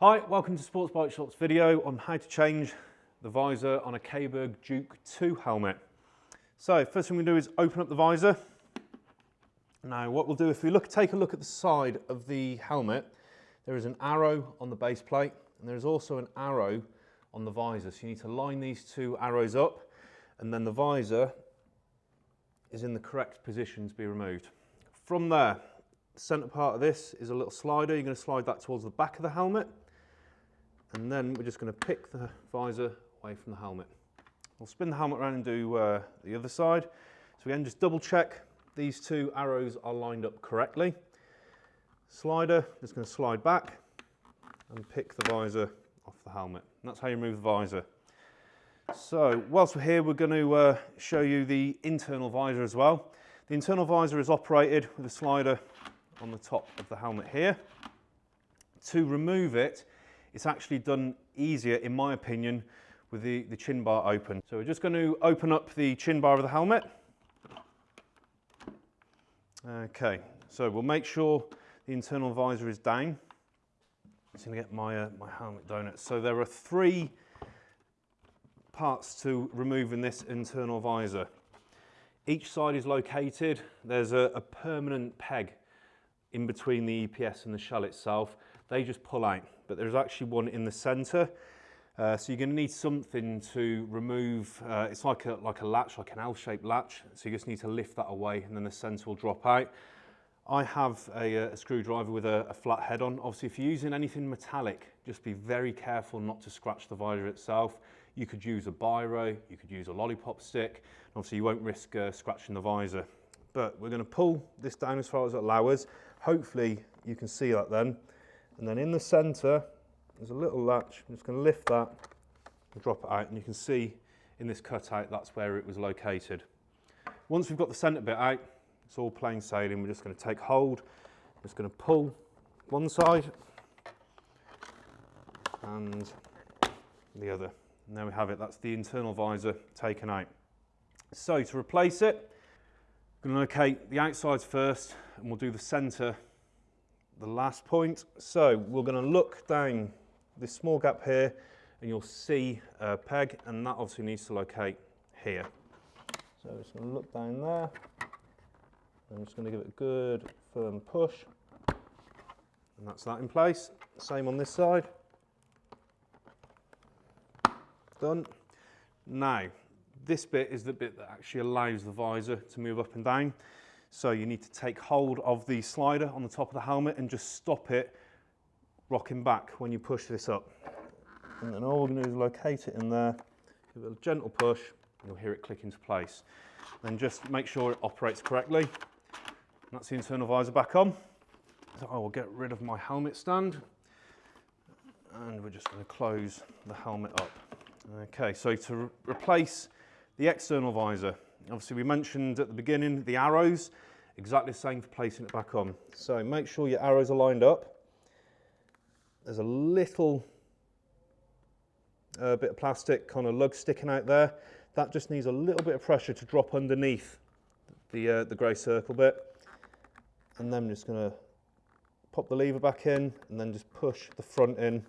Hi, welcome to Sports Bike Shop's video on how to change the visor on a Caberg Duke 2 helmet. So first thing we do is open up the visor. Now what we'll do, if we look, take a look at the side of the helmet, there is an arrow on the base plate and there's also an arrow on the visor. So you need to line these two arrows up and then the visor is in the correct position to be removed. From there, the centre part of this is a little slider. You're going to slide that towards the back of the helmet and then we're just going to pick the visor away from the helmet. We'll spin the helmet around and do uh, the other side. So again, just double check these two arrows are lined up correctly. Slider, just going to slide back and pick the visor off the helmet. And that's how you remove the visor. So whilst we're here, we're going to uh, show you the internal visor as well. The internal visor is operated with a slider on the top of the helmet here. To remove it, it's actually done easier, in my opinion, with the, the chin bar open. So we're just going to open up the chin bar of the helmet. Okay, so we'll make sure the internal visor is down. I'm going to get my, uh, my helmet donut. So there are three parts to removing this internal visor. Each side is located, there's a, a permanent peg in between the EPS and the shell itself. They just pull out, but there's actually one in the center. Uh, so you're going to need something to remove, uh, it's like a, like a latch, like an L-shaped latch. So you just need to lift that away and then the center will drop out. I have a, uh, a screwdriver with a, a, flat head on. Obviously, if you're using anything metallic, just be very careful not to scratch the visor itself. You could use a biro, you could use a lollipop stick. Obviously, you won't risk uh, scratching the visor. But we're going to pull this down as far as it allows. Hopefully, you can see that then. And then in the center, there's a little latch. I'm just going to lift that and drop it out. And you can see in this cutout, that's where it was located. Once we've got the center bit out, it's all plain sailing. We're just going to take hold, just going to pull one side and the other. And there we have it. That's the internal visor taken out. So to replace it, I'm going to locate the outsides first and we'll do the centre the last point. So we're going to look down this small gap here and you'll see a peg and that obviously needs to locate here. So I'm just going to look down there I'm just going to give it a good firm push. And that's that in place. Same on this side. Done. Now, this bit is the bit that actually allows the visor to move up and down. So you need to take hold of the slider on the top of the helmet and just stop it rocking back when you push this up. And then all we're going to do is locate it in there, give it a gentle push, and you'll hear it click into place. Then just make sure it operates correctly. That's the internal visor back on. So I will get rid of my helmet stand and we're just going to close the helmet up. Okay, so to re replace the external visor, obviously we mentioned at the beginning the arrows, exactly the same for placing it back on. So make sure your arrows are lined up. There's a little uh, bit of plastic kind of lug sticking out there. That just needs a little bit of pressure to drop underneath the, uh, the grey circle bit and then I'm just going to pop the lever back in and then just push the front in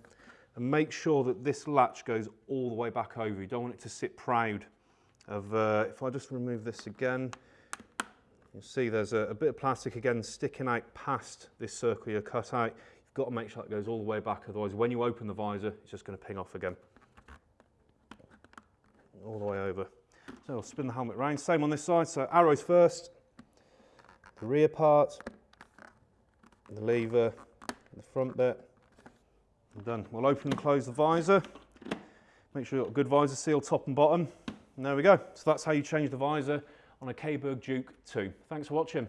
and make sure that this latch goes all the way back over. You don't want it to sit proud of, uh, if I just remove this again, you'll see there's a, a, bit of plastic again sticking out past this circle you cut out. You've got to make sure it goes all the way back, otherwise when you open the visor, it's just going to ping off again. All the way over. So I'll spin the helmet round. Same on this side, so arrows first, the rear part, the lever, the front bit, and done. We'll open and close the visor. Make sure you've got a good visor seal top and bottom. And there we go. So that's how you change the visor on a Caberg Duke 2. Thanks for watching.